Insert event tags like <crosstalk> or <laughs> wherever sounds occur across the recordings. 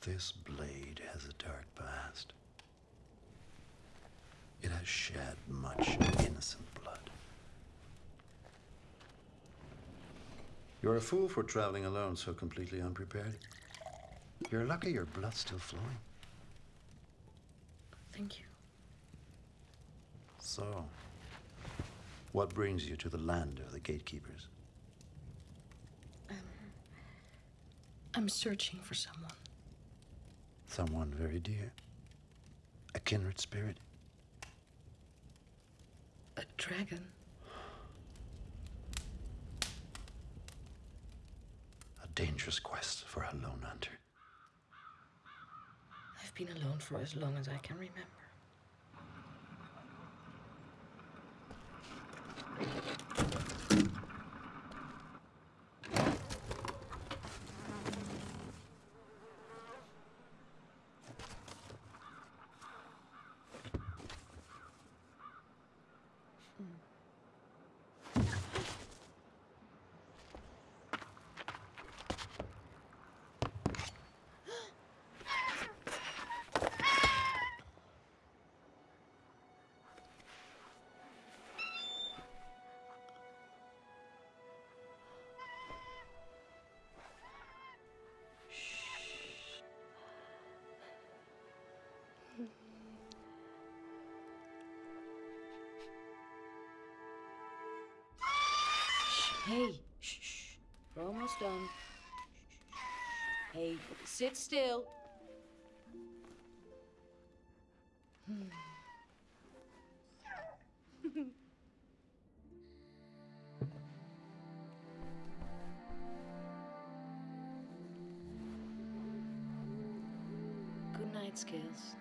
This blade has a dark past. It has shed much innocent blood. You're a fool for traveling alone so completely unprepared. You're lucky your blood's still flowing. Thank you. So, what brings you to the land of the gatekeepers? Um, I'm searching for someone. Someone very dear. A kindred spirit. A dragon. A dangerous quest for a lone hunter. I've been alone for as long as I can remember. Hey, shh. We're almost done. Hey, sit still. <laughs> Good night, Scales.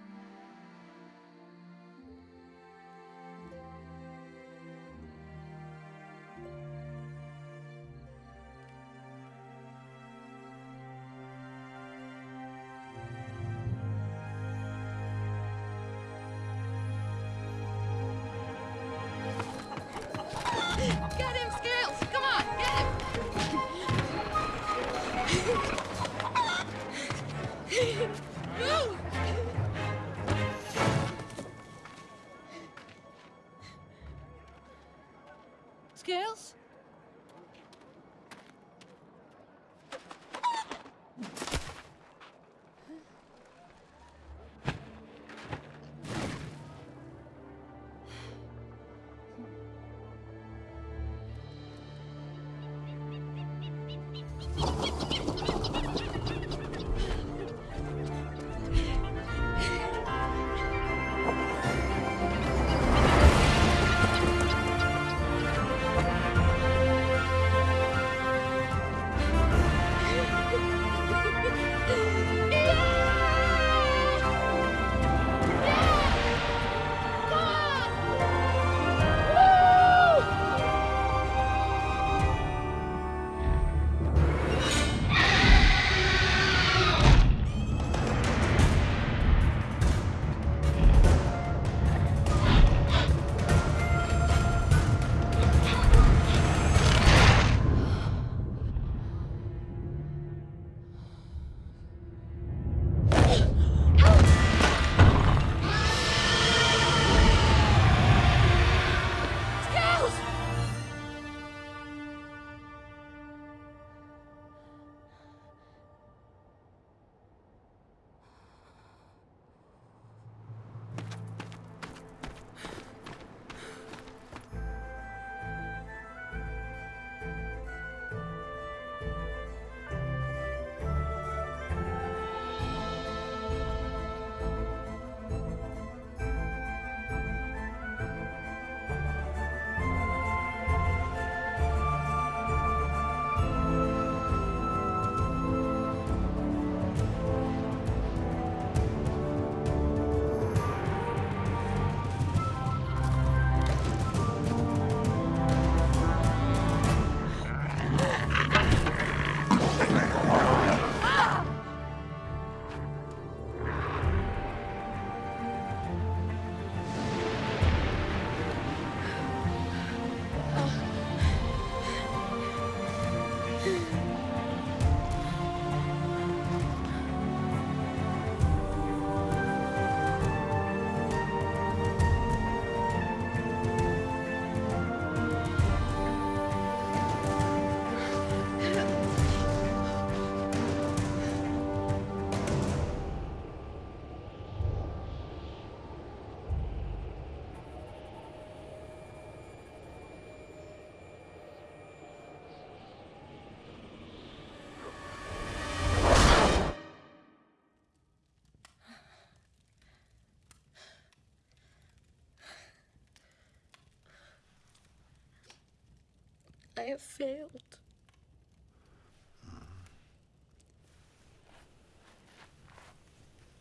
Have failed.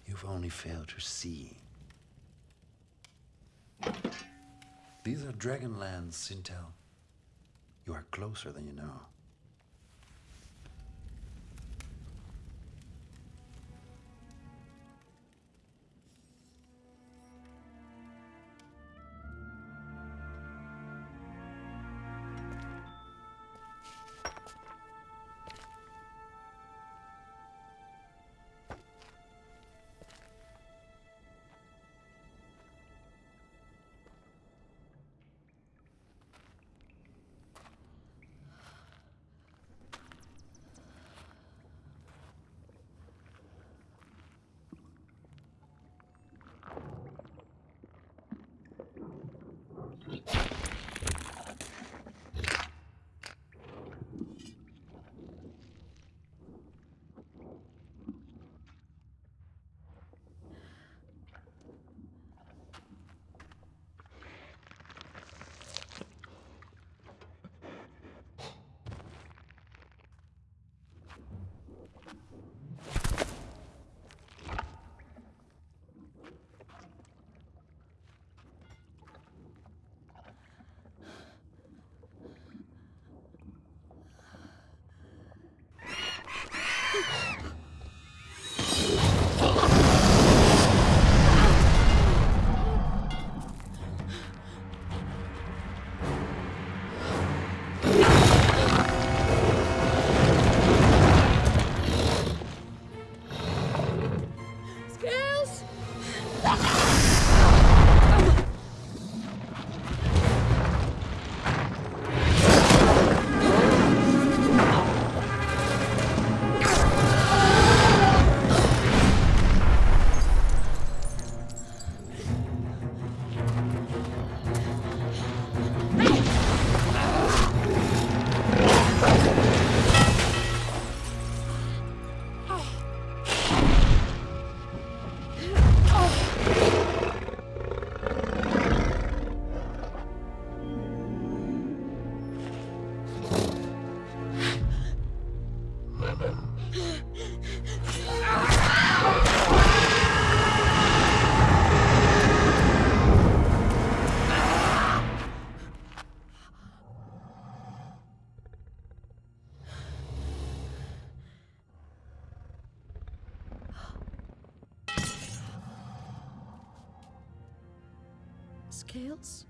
You've only failed to see. These are Dragonlands, Sintel. You are closer than you know. Scales?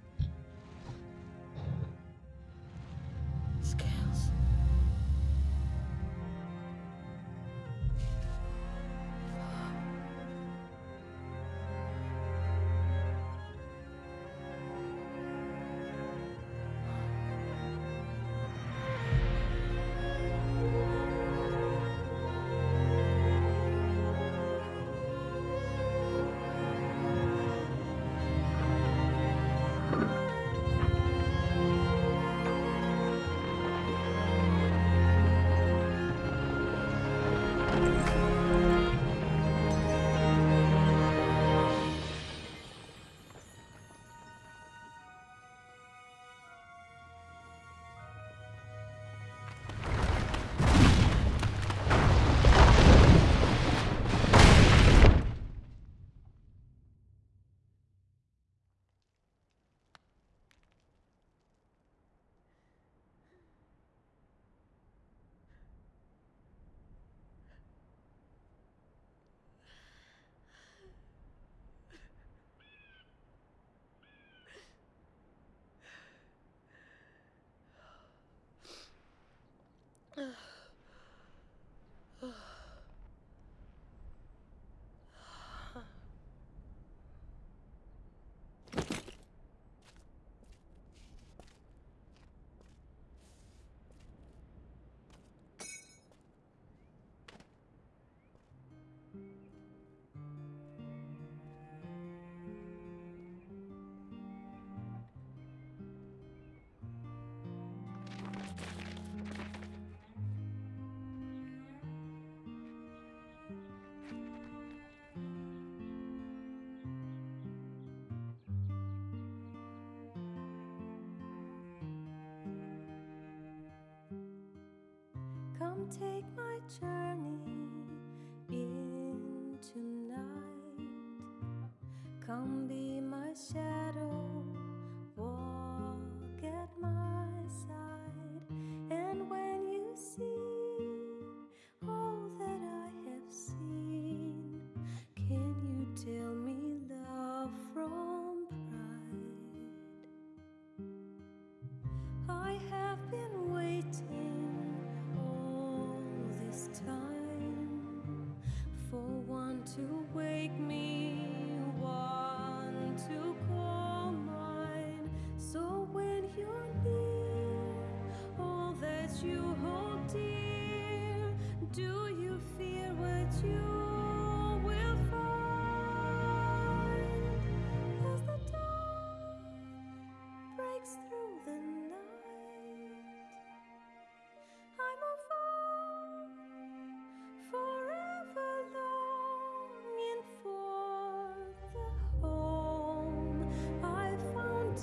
Come take my journey into night. Come be my shadow.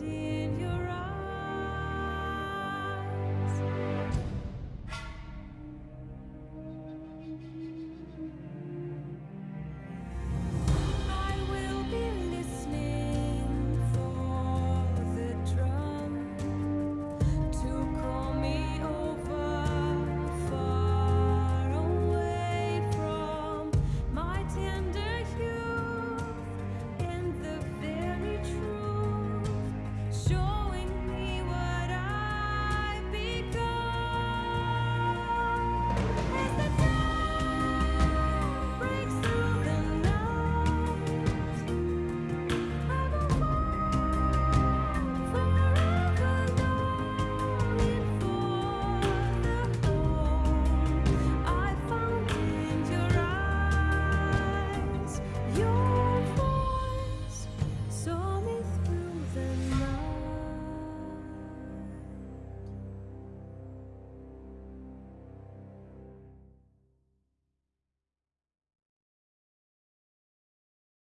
dear.